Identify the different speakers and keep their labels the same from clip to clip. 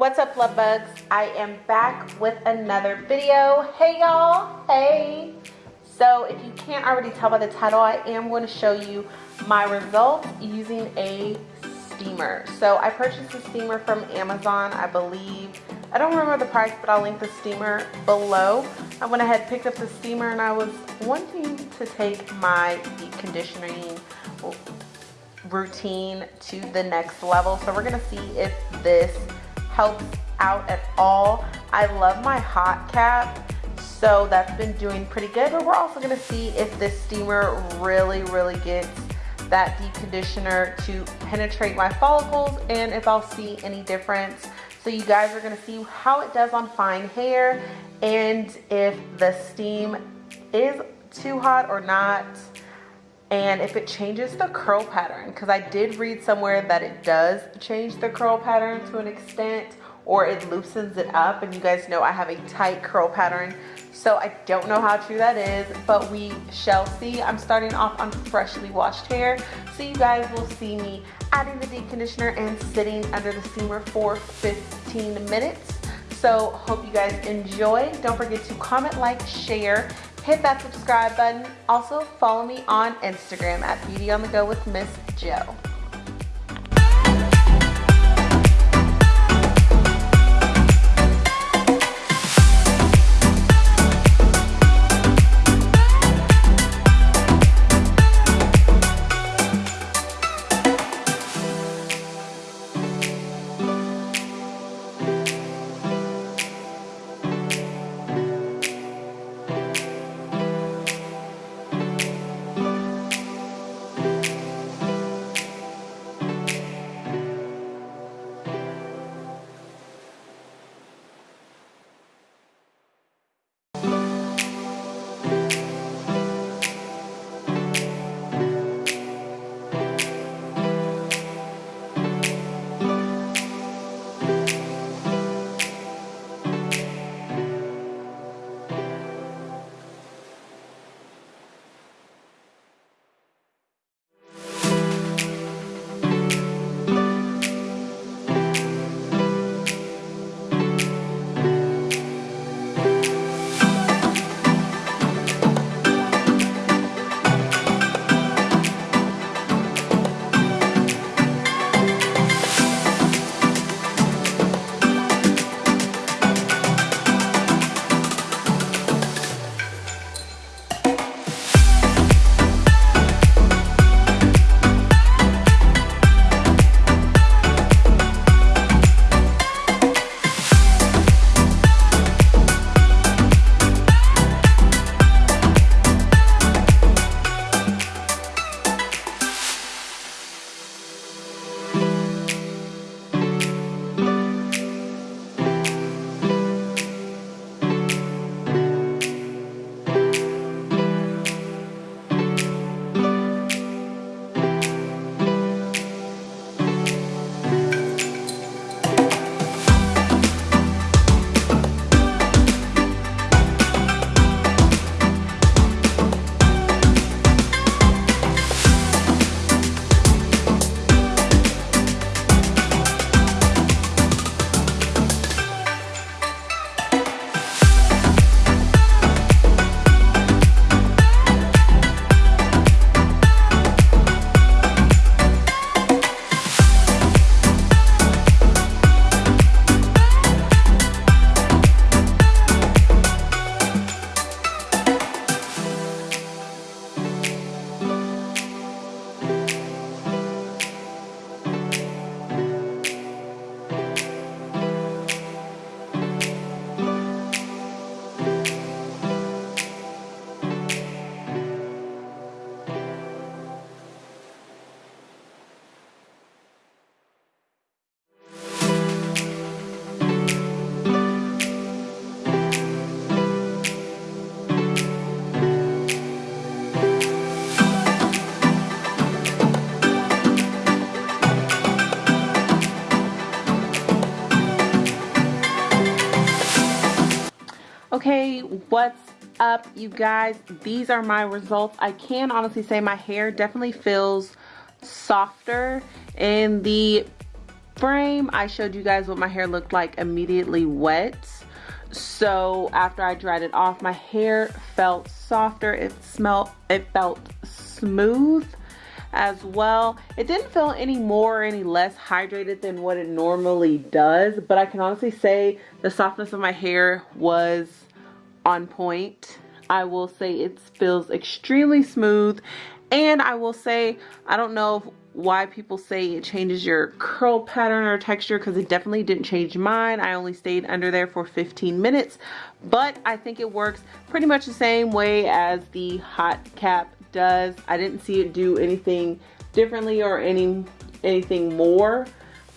Speaker 1: What's up love bugs? I am back with another video. Hey y'all, hey. So if you can't already tell by the title, I am going to show you my results using a steamer. So I purchased a steamer from Amazon, I believe. I don't remember the price, but I'll link the steamer below. I went ahead, and picked up the steamer, and I was wanting to take my deep conditioning routine to the next level. So we're gonna see if this helps out at all. I love my hot cap, so that's been doing pretty good, but we're also gonna see if this steamer really, really gets that deep conditioner to penetrate my follicles and if I'll see any difference. So you guys are gonna see how it does on fine hair and if the steam is too hot or not and if it changes the curl pattern because I did read somewhere that it does change the curl pattern to an extent or it loosens it up and you guys know I have a tight curl pattern so I don't know how true that is but we shall see. I'm starting off on freshly washed hair so you guys will see me adding the deep conditioner and sitting under the steamer for 15 minutes. So hope you guys enjoy. Don't forget to comment like share hit that subscribe button. Also follow me on Instagram at Beauty on the Go with Miss Joe. Okay, what's up you guys? These are my results. I can honestly say my hair definitely feels softer in the frame, I showed you guys what my hair looked like immediately wet. So after I dried it off, my hair felt softer. It smelled, it felt smooth as well. It didn't feel any more or any less hydrated than what it normally does, but I can honestly say the softness of my hair was on point. I will say it feels extremely smooth and I will say, I don't know why people say it changes your curl pattern or texture because it definitely didn't change mine. I only stayed under there for 15 minutes, but I think it works pretty much the same way as the hot cap does. I didn't see it do anything differently or any anything more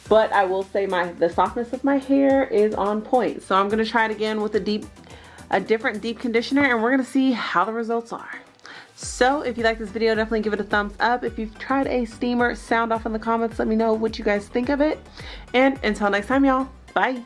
Speaker 1: but I will say my the softness of my hair is on point. So I'm gonna try it again with a deep, a different deep conditioner and we're gonna see how the results are. So if you like this video, definitely give it a thumbs up. If you've tried a steamer, sound off in the comments. Let me know what you guys think of it. And until next time, y'all, bye.